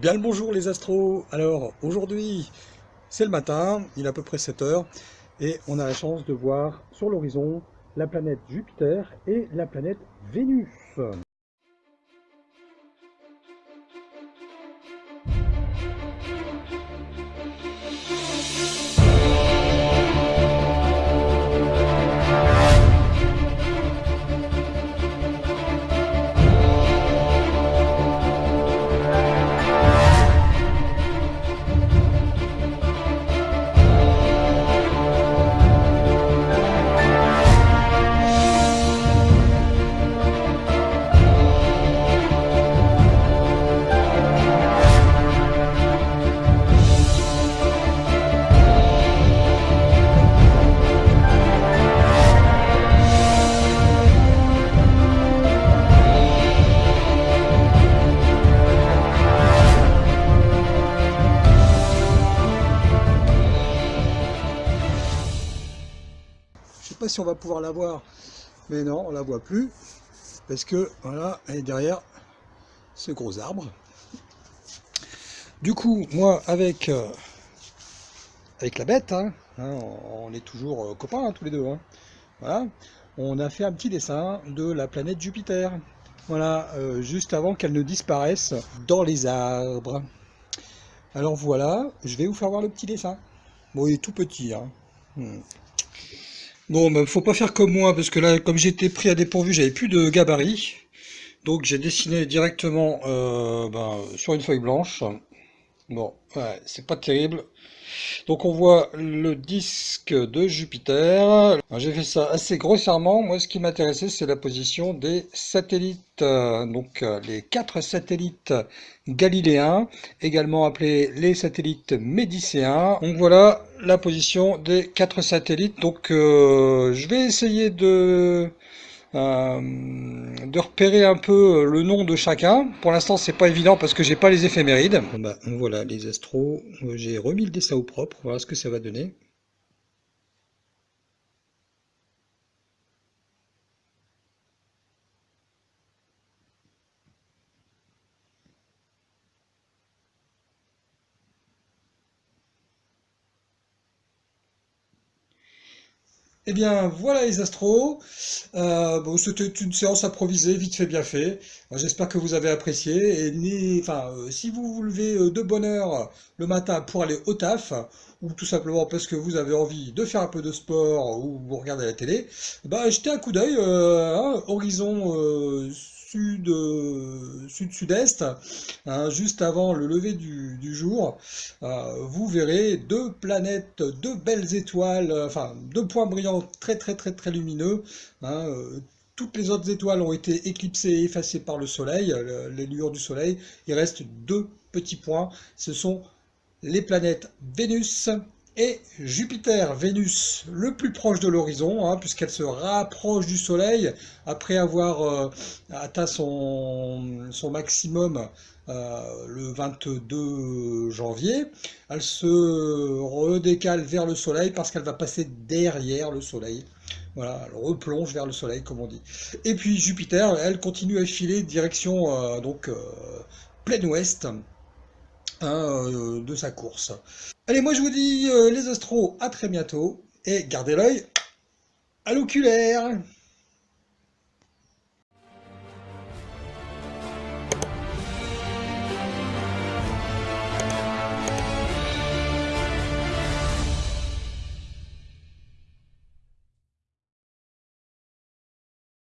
Bien le bonjour les astros Alors aujourd'hui c'est le matin, il est à peu près 7 heures et on a la chance de voir sur l'horizon la planète Jupiter et la planète Vénus. Si on va pouvoir la voir, mais non, on la voit plus, parce que, voilà, elle est derrière ce gros arbre. Du coup, moi, avec, euh, avec la bête, hein, hein, on est toujours euh, copains, hein, tous les deux, voilà, on a fait un petit dessin de la planète Jupiter, voilà, euh, juste avant qu'elle ne disparaisse dans les arbres. Alors voilà, je vais vous faire voir le petit dessin. Bon, il est tout petit. Hmm. Bon, bah, faut pas faire comme moi, parce que là, comme j'étais pris à dépourvu, j'avais plus de gabarit. Donc j'ai dessiné directement euh, ben, sur une feuille blanche. Bon, ouais, c'est pas terrible. Donc on voit le disque de Jupiter. J'ai fait ça assez grossièrement. Moi, ce qui m'intéressait, c'est la position des satellites. Donc euh, les quatre satellites galiléens, également appelés les satellites médicéens. Donc voilà la position des quatre satellites. Donc euh, je vais essayer de euh, de repérer un peu le nom de chacun. Pour l'instant, c'est pas évident parce que j'ai pas les éphémérides. Bah, voilà les astros. J'ai remis le dessin au propre. Voilà ce que ça va donner. Eh bien, voilà les astros. Euh, bon, c'était une séance improvisée, vite fait, bien fait. J'espère que vous avez apprécié. Et enfin, euh, si vous vous levez euh, de bonne heure le matin pour aller au taf, ou tout simplement parce que vous avez envie de faire un peu de sport ou vous regardez la télé, bah, jetez un coup d'œil, hein, horizon sud, euh, sud-sud-est, hein, juste avant le lever du, jour, euh, vous verrez deux planètes, deux belles étoiles, euh, enfin deux points brillants très très très très lumineux. Hein, toutes les autres étoiles ont été éclipsées et effacées par le soleil, les lueurs du soleil. Il reste deux petits points, ce sont les planètes Vénus et Jupiter, Vénus, le plus proche de l'horizon, hein, puisqu'elle se rapproche du Soleil après avoir euh, atteint son, maximum euh, le 22 janvier. Elle se redécale vers le Soleil parce qu'elle va passer derrière le Soleil. Voilà, elle replonge vers le Soleil, comme on dit. Et puis Jupiter, elle continue à filer direction euh, donc plein ouest. Euh, de sa course. Allez, moi je vous dis euh, les astros, à très bientôt, et gardez l'œil à l'oculaire